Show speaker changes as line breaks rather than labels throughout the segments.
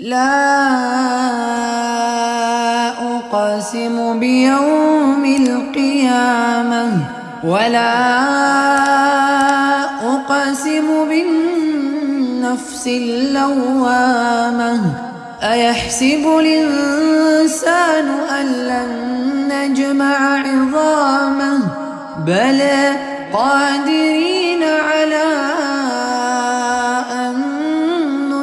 لا أقسم بيوم القيامة ولا أقسم بالنفس اللوامة. أيحسب الإنسان أن لن نجمع عظامه؟ بلى قادرين على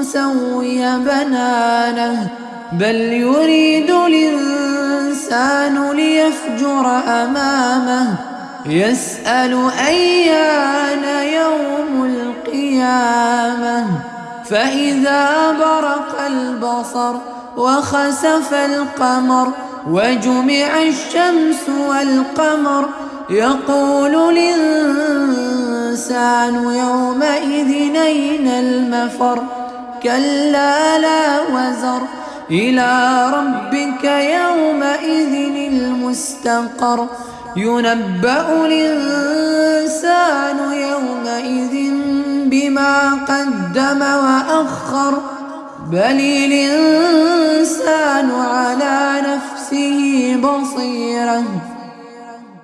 نسوي بنانه بل يريد الإنسان ليفجر أمامه. يسأل أيان يوم القيامة. فإذا برق البصر وخسف القمر وجمع الشمس والقمر يقول الإنسان يومئذ أين المفر؟ كلا لا وزر إلى ربك يومئذ المستقر. ينبأ الإنسان يومئذ بما قدم وأخر. بل الإنسان على نفسه بصيرة.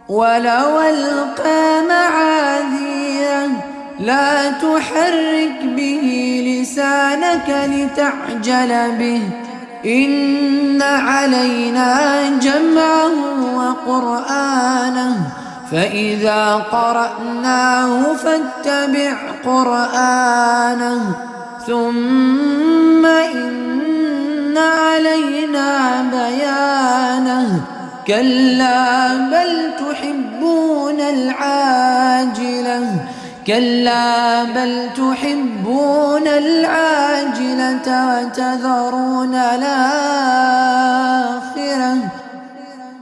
ولو ألقى معاذيره لا تحرك به لسانك لتعجل به. إن علينا جمعه وقرآنه. فإذا قرأناه فاتبع قرآنه. ثم إن علينا بيانه. كلا بل تحبون العاجلة. كلا بل تحبون العاجلة وتذرون الآخرة.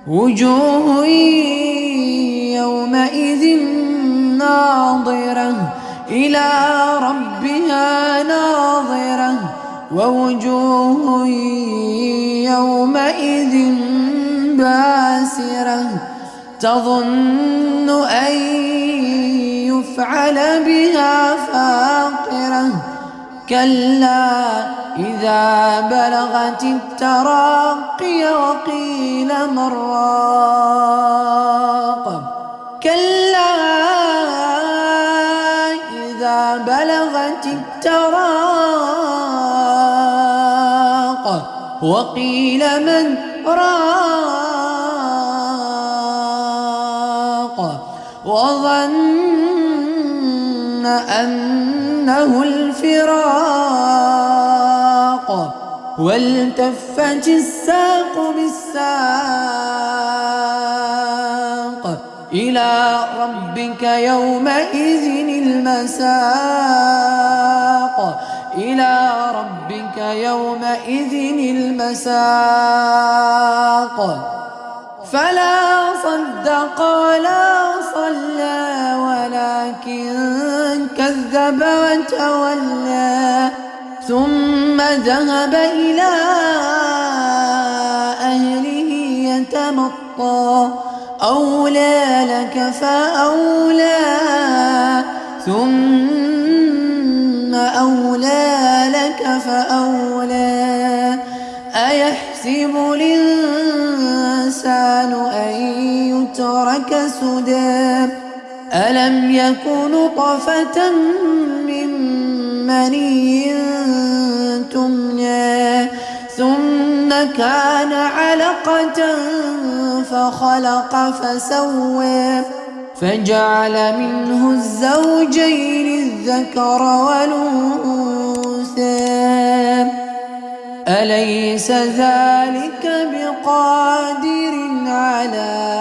وجوه يومئذ ناظرة إلى ربها ناظرة. ووجوه يومئذ باسرة تظن أن يفعل بها فاقرة. كلا إذا بلغت التراقي وقيل مراق. كلا إذا بلغت التراق وقيل من راق وظن أنه الفراق. والتفت الساق بالساق إلى ربك يومئذ المساق. إلى ربك يومئذ المساق. فلا صدق كذب وتولى ثم ذهب إلى أهله يتمطى. أولى لك فأولى ثم أولى لك فأولى. أيحسب الإنسان أن يترك سدى؟ ألم يكن طفة من مني تمنى ثم كان علقة فخلق فسوى فجعل منه الزوجين الذكر والأنثى. أليس ذلك بقادر على